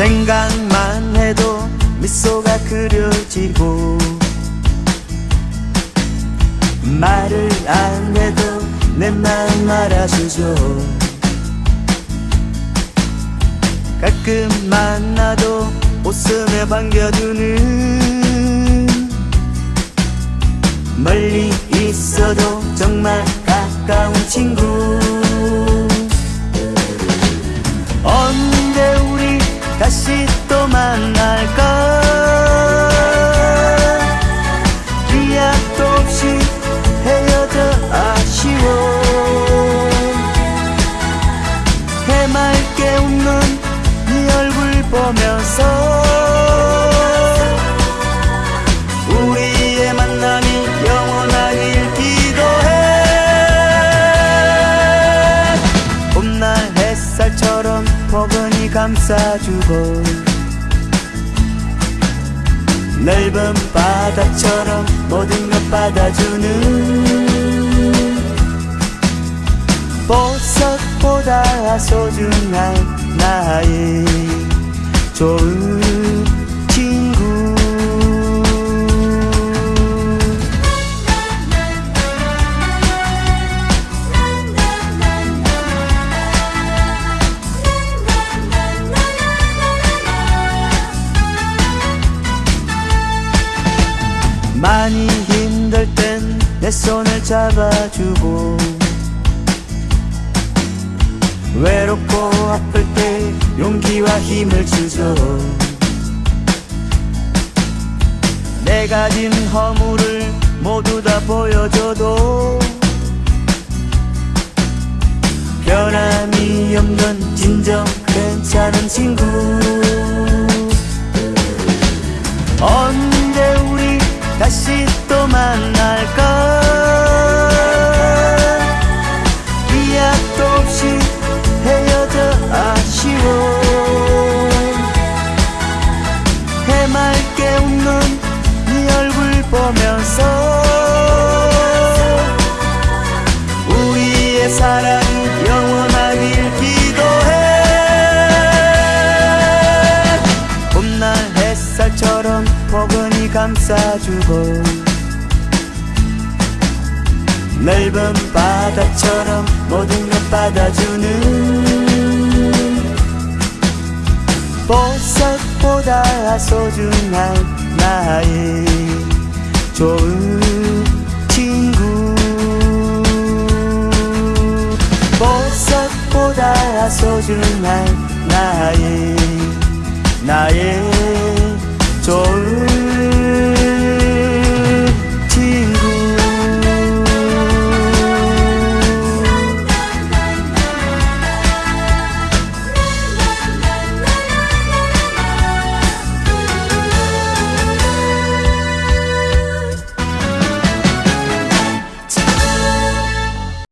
생각만 해도 미소가 그려지고 말을 안 해도 내 마음 알아주죠. 가끔 만나도 웃으며 반겨주는 멀리 있어도 정말 가까운 친구 햇살처럼 포근히 감싸주고 넓은 바다처럼 모든 것 받아주는 보석보다 소중한 나의 좋은 친구 많이 힘들 땐 내 손을 잡아주고 외롭고 아플 때 용기와 힘을 주죠 내 가진 허물을 모두 다 보여줘도 변함이 없는 진정 괜찮은 친구 사랑이 영원하길 기도해. 감싸주고 넓은 바다처럼 모든 것 받아주는 보석보다 소중한 나의 좋은 보석보다 소중한 나의 나의 좋은